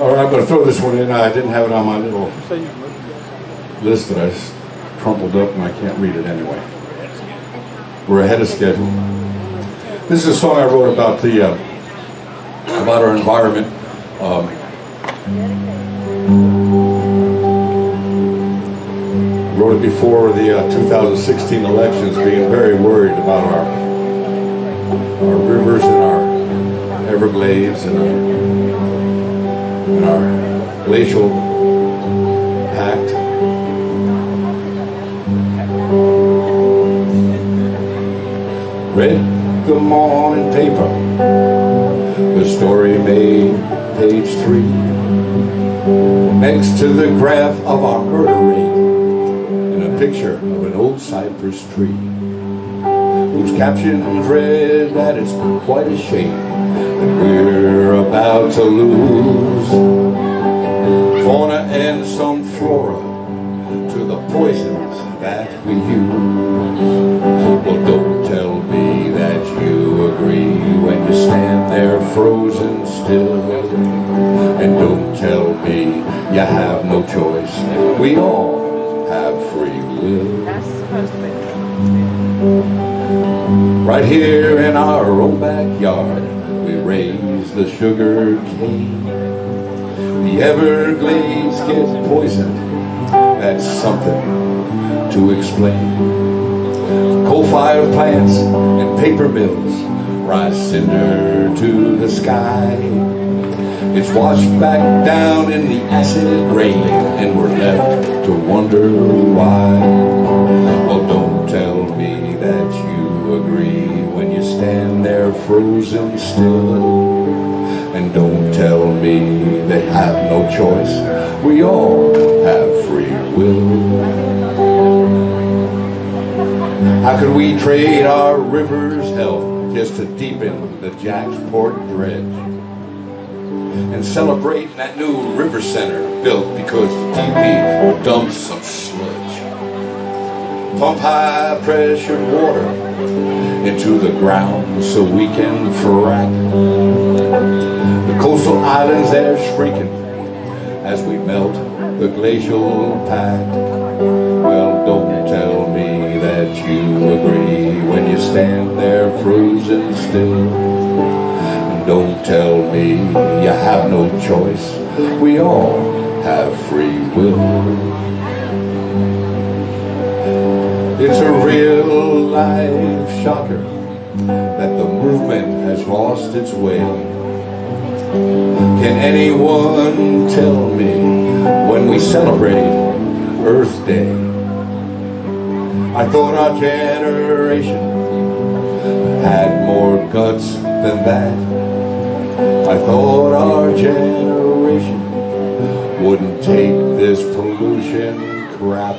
All right, I'm going to throw this one in. I didn't have it on my little list that I crumpled up and I can't read it anyway. We're ahead of schedule. This is a song I wrote about the uh, about our environment. Um, wrote it before the uh, 2016 elections, being very worried about our our rivers and our Everglades and our and our glacial pact. Read the morning paper, the story made page three. Next to the graph of our murder rate, and a picture of an old cypress tree, whose caption read that it's quite a shame that we're about to lose fauna and some flora to the poisons that we use. Well, don't tell me that you agree when you stand there frozen still. And don't tell me you have no choice. We all have free will. Right here in our own backyard, we raise the sugar cane. The Everglades get poisoned. That's something to explain. Coal-fired plants and paper mills rise cinder to the sky. It's washed back down in the acid rain, and we're left to wonder why. Well, don't tell me that you agree when you stand there frozen still. And don't tell they have no choice. We all have free will. How could we trade our river's health just to deepen the JaxPort dredge? And celebrate that new river center built because the DP dumped some sludge. Pump high pressure water into the ground so we can frack. Islands they're shrinking as we melt the glacial pack. Well, don't tell me that you agree when you stand there frozen still. Don't tell me you have no choice. We all have free will. It's a real life shocker that the movement has lost its way. Can anyone tell me when we celebrate Earth Day? I thought our generation had more guts than that. I thought our generation wouldn't take this pollution crap.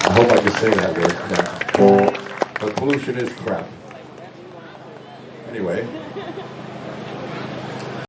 I hope I can say that word. But pollution is crap. Anyway.